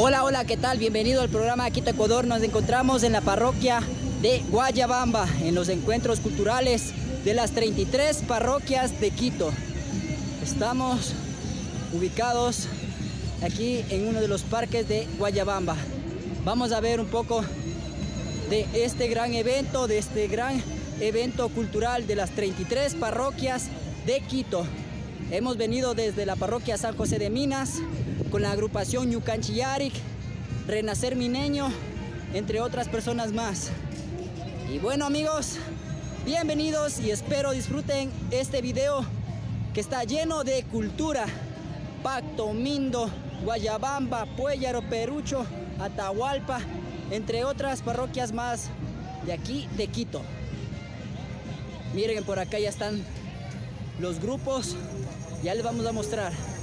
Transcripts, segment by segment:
Hola, hola, ¿qué tal? Bienvenido al programa Quito Ecuador. Nos encontramos en la parroquia de Guayabamba, en los encuentros culturales de las 33 parroquias de Quito. Estamos ubicados aquí en uno de los parques de Guayabamba. Vamos a ver un poco de este gran evento, de este gran evento cultural de las 33 parroquias de Quito. Hemos venido desde la parroquia San José de Minas, con la agrupación Yucanchillarik, Renacer Mineño, entre otras personas más. Y bueno amigos, bienvenidos y espero disfruten este video que está lleno de cultura. Pacto, Mindo, Guayabamba, Puellaro, Perucho, Atahualpa, entre otras parroquias más de aquí de Quito. Miren por acá ya están los grupos, ya les vamos a mostrar.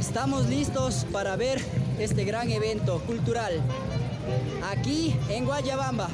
Estamos listos para ver este gran evento cultural aquí en Guayabamba.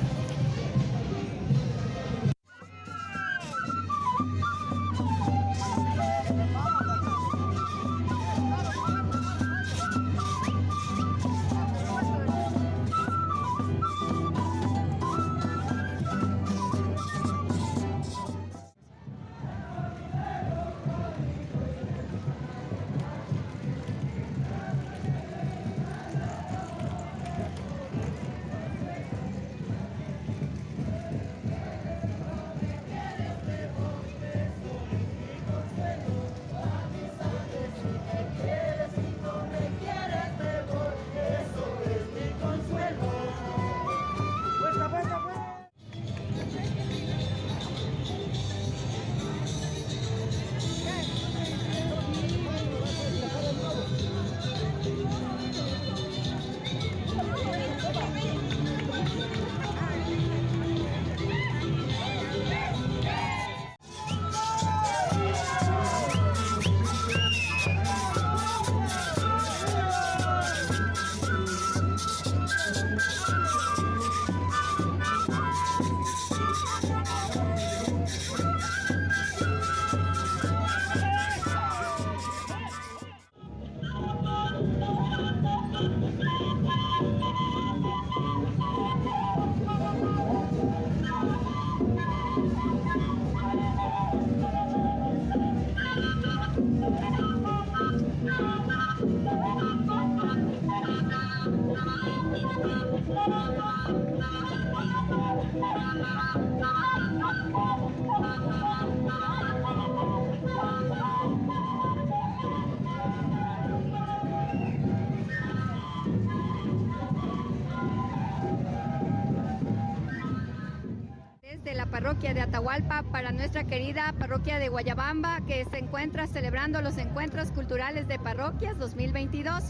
Para nuestra querida parroquia de Guayabamba que se encuentra celebrando los encuentros culturales de parroquias 2022.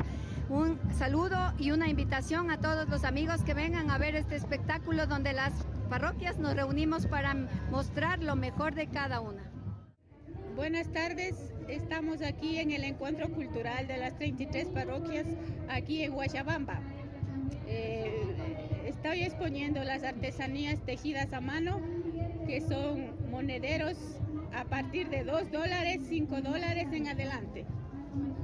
Un saludo y una invitación a todos los amigos que vengan a ver este espectáculo donde las parroquias nos reunimos para mostrar lo mejor de cada una. Buenas tardes, estamos aquí en el encuentro cultural de las 33 parroquias aquí en Guayabamba. Eh, estoy exponiendo las artesanías tejidas a mano, que son monederos a partir de 2 dólares, 5 dólares en adelante.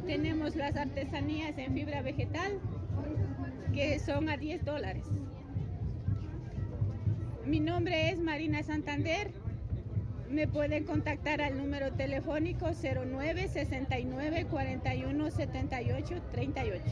Tenemos las artesanías en fibra vegetal, que son a 10 dólares. Mi nombre es Marina Santander. Me pueden contactar al número telefónico 09 69 41 78 38.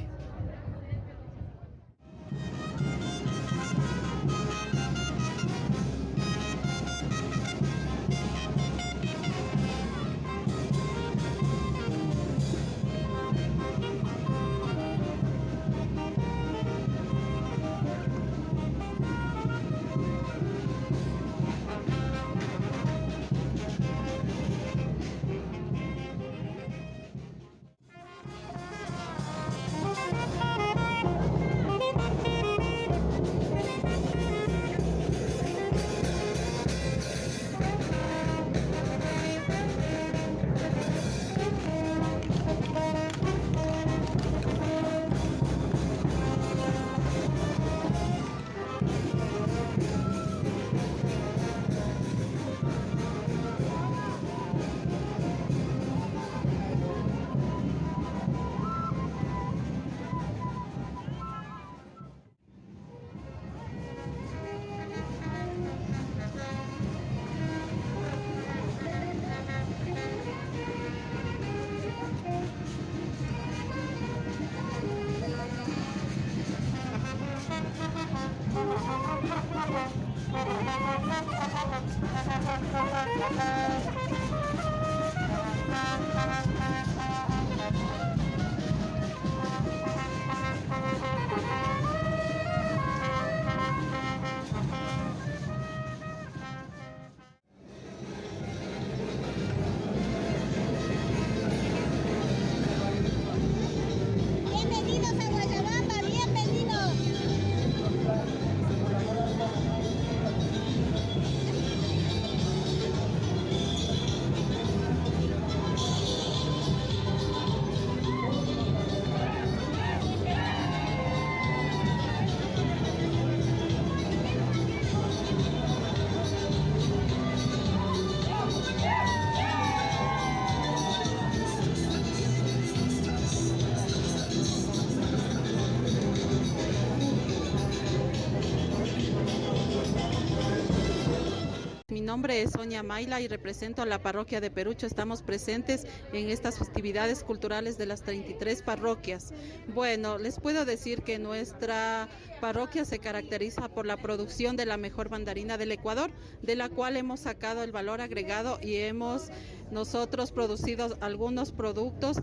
Nombre es Sonia Maila y represento a la parroquia de Perucho. Estamos presentes en estas festividades culturales de las 33 parroquias. Bueno, les puedo decir que nuestra parroquia se caracteriza por la producción de la mejor mandarina del Ecuador, de la cual hemos sacado el valor agregado y hemos nosotros producido algunos productos,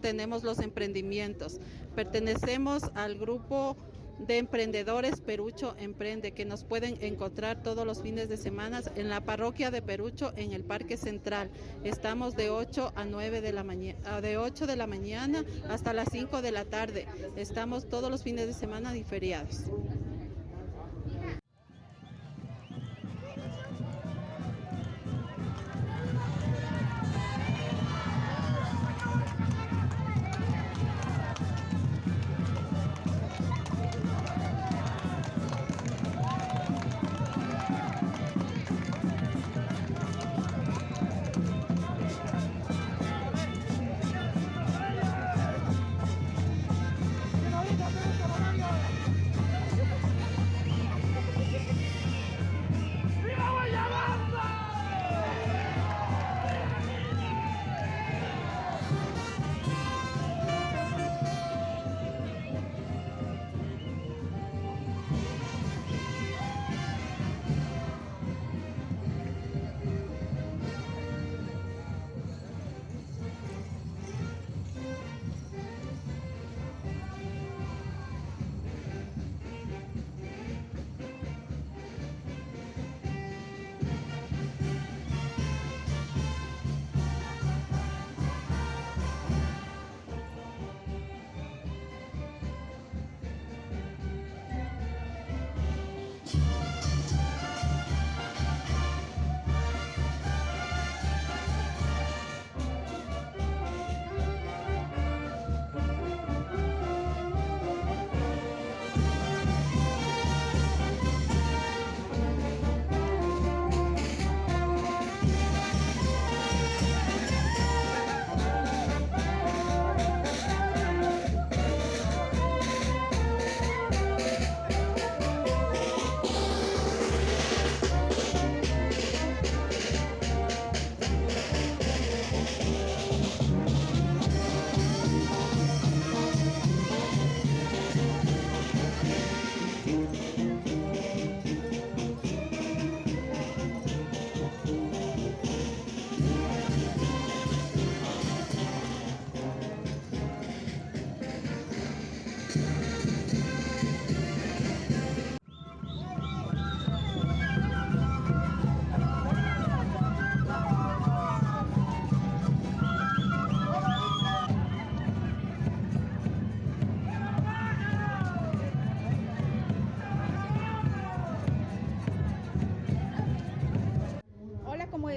tenemos los emprendimientos. Pertenecemos al grupo de emprendedores Perucho Emprende, que nos pueden encontrar todos los fines de semana en la parroquia de Perucho en el Parque Central. Estamos de 8 a 9 de la mañana, de 8 de la mañana hasta las 5 de la tarde. Estamos todos los fines de semana y feriados.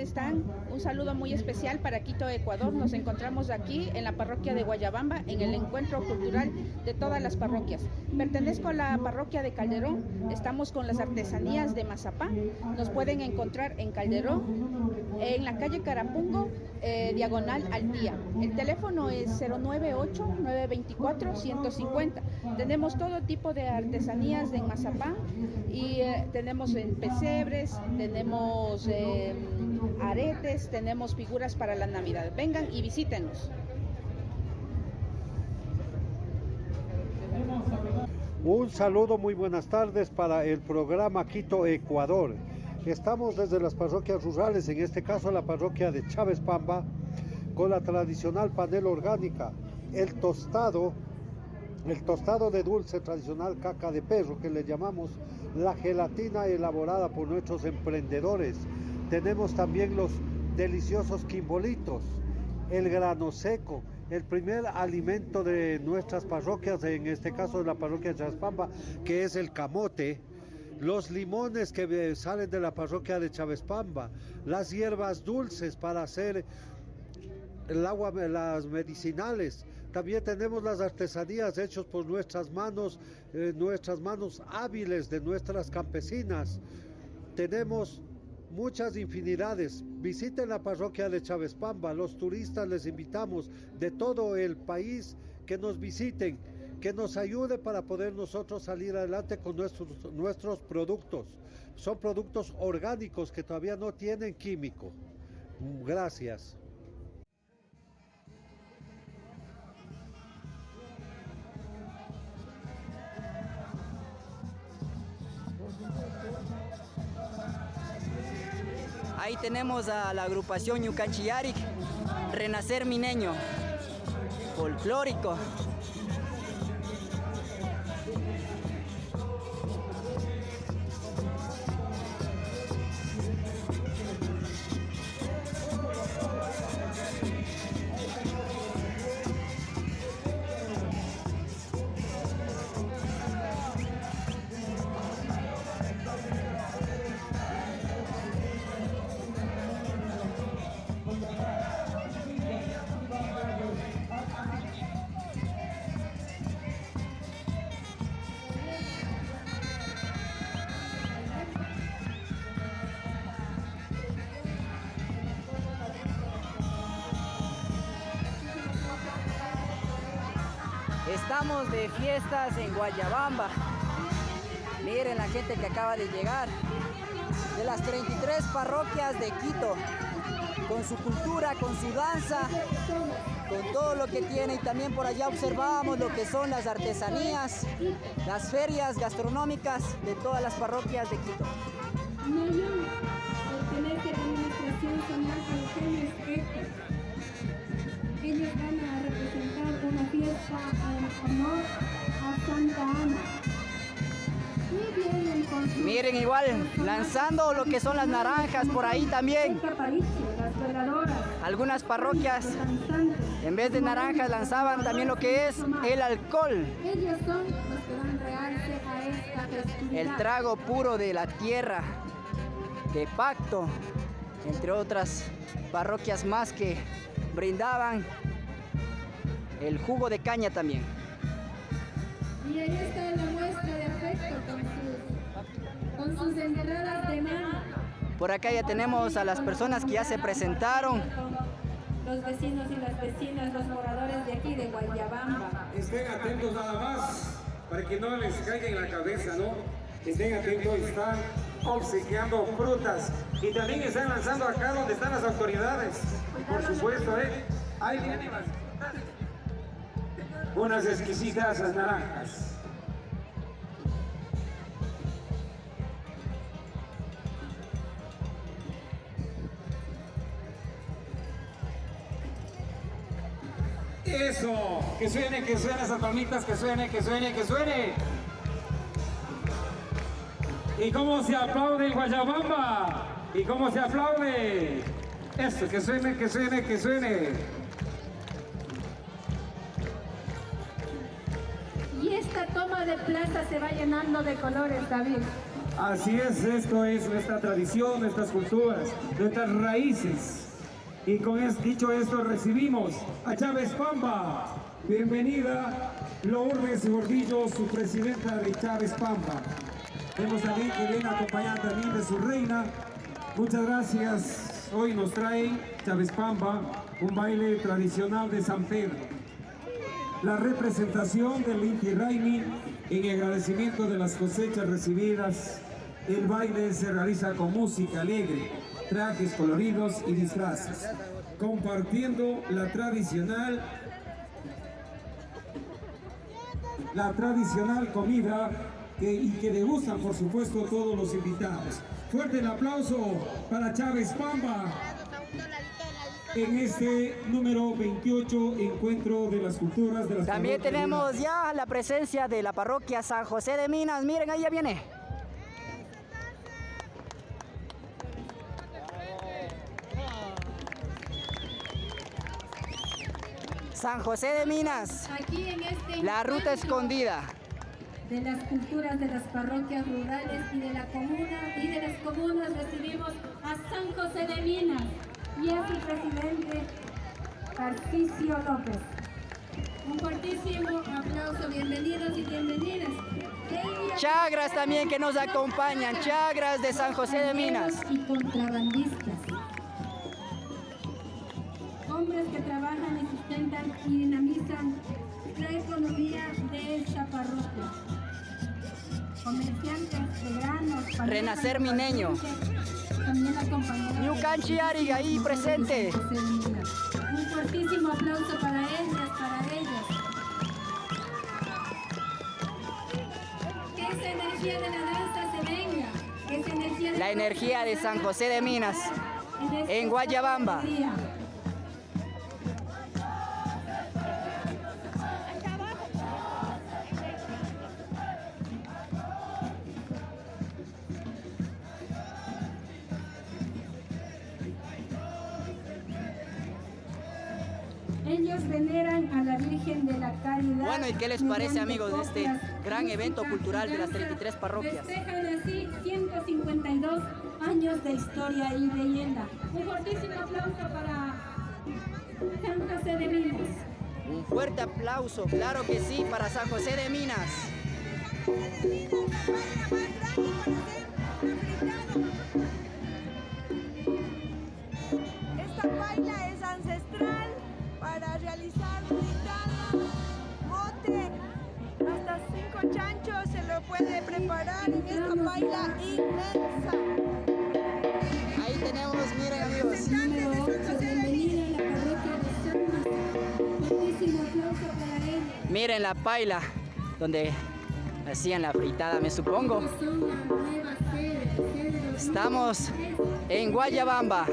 Están? Un saludo muy especial para Quito, Ecuador. Nos encontramos aquí en la parroquia de Guayabamba en el encuentro cultural de todas las parroquias. Pertenezco a la parroquia de Calderón. Estamos con las artesanías de Mazapán. Nos pueden encontrar en Calderón, en la calle Carapungo, eh, diagonal al día. El teléfono es 098-924-150. Tenemos todo tipo de artesanías de Mazapán y eh, tenemos en pesebres, tenemos eh, aretes, tenemos figuras para la Navidad. Vengan y visítenos. Un saludo, muy buenas tardes para el programa Quito Ecuador. Estamos desde las parroquias rurales, en este caso la parroquia de Chávez Pamba, con la tradicional panela orgánica, el tostado, el tostado de dulce tradicional caca de perro que le llamamos la gelatina elaborada por nuestros emprendedores. Tenemos también los deliciosos quimbolitos, el grano seco, el primer alimento de nuestras parroquias, en este caso de la parroquia de Chaspamba, que es el camote, los limones que salen de la parroquia de Pamba, las hierbas dulces para hacer el agua, las medicinales. También tenemos las artesanías hechas por nuestras manos, eh, nuestras manos hábiles de nuestras campesinas. Tenemos muchas infinidades. Visiten la parroquia de Chávez Pamba. Los turistas les invitamos de todo el país que nos visiten, que nos ayude para poder nosotros salir adelante con nuestros, nuestros productos. Son productos orgánicos que todavía no tienen químico. Gracias. Ahí tenemos a la agrupación Yucanchiyarik, Renacer Mineño, folclórico. De fiestas en Guayabamba. Miren la gente que acaba de llegar. De las 33 parroquias de Quito. Con su cultura, con su danza, con todo lo que tiene. Y también por allá observamos lo que son las artesanías, las ferias gastronómicas de todas las parroquias de Quito. Ellos van fiesta en honor a Santa Ana. Miren igual, lanzando lo que son las naranjas por ahí también. Algunas parroquias, en vez de naranjas, lanzaban también lo que es el alcohol. El trago puro de la tierra, de pacto, entre otras parroquias más que brindaban el jugo de caña también. Y ahí está la muestra de afecto con sus, con sus entradas de mano. Por acá ya tenemos a las personas que ya se presentaron. Los vecinos y las vecinas, los moradores de aquí de Guayabamba. Estén atentos nada más para que no les caiga en la cabeza, ¿no? Estén atentos, están obsequiando frutas y también están lanzando acá donde están las autoridades. Por supuesto, ¿eh? Ahí vienen las unas exquisitas naranjas. Eso, que suene, que suene esas palmitas, que suene, que suene, que suene. ¿Y cómo se aplaude en Guayabamba? ¿Y cómo se aplaude? Eso, que suene, que suene, que suene. De plaza se va llenando de colores, David. Así es, esto es nuestra tradición, nuestras culturas, nuestras raíces. Y con dicho esto, recibimos a Chávez Pamba. Bienvenida, Lourdes Gordillo, su presidenta de Chávez Pamba. Vemos también que viene acompañada también de su reina. Muchas gracias. Hoy nos trae Chávez Pamba, un baile tradicional de San Pedro. La representación del Inti Raimi en agradecimiento de las cosechas recibidas. El baile se realiza con música alegre, trajes coloridos y disfraces, compartiendo la tradicional la tradicional comida que, y que degustan, por supuesto, todos los invitados. Fuerte el aplauso para Chávez Pamba en este número 28 encuentro de las culturas de las También tenemos ya la presencia de la parroquia San José de Minas. Miren, ahí ya viene. San José de Minas, Aquí en este la ruta escondida. de las culturas de las parroquias rurales y de la comuna y de las comunas recibimos a San José de Minas y a su presidente Tarcisio López. Un fuertísimo aplauso, bienvenidos y bienvenidas. Chagras también que nos acompañan, chagras de San José de Minas. y contrabandistas. Hombres que trabajan y sustentan y dinamizan la economía de esta parroquia. Comerciantes de granos. Renacer Mineño. También acompañados New de- Canchi Ariga, ahí presente. Un fuertísimo aplauso para ellas, para ellas. Que esa energía de la danza se venga. Que esa energía de La energía de San José de Minas en Guayabamba. Veneran a la Virgen de la Caridad. Bueno, ¿y qué les parece, amigos, de este gran evento cultural y de las danza? 33 parroquias? Festejan así 152 años de historia y leyenda. Un fortísimo aplauso para San José de Minas. Un fuerte aplauso, claro que sí, para San José de Minas. Esta hasta cinco chanchos se lo puede preparar en esta paila inmensa. Ahí tenemos, miren amigos. Número 8, bienvenida a la parroquia de San José. Fortísimo aplauso para ella. Miren la paila, donde hacían la fritada, me supongo. Estamos en Guayabamba.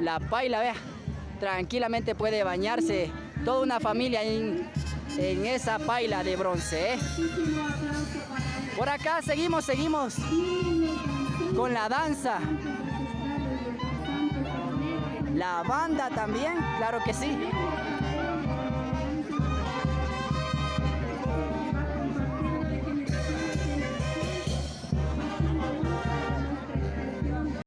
La paila, vea, tranquilamente puede bañarse toda una familia en, en esa paila de bronce. ¿eh? Por acá seguimos, seguimos con la danza. La banda también, claro que sí.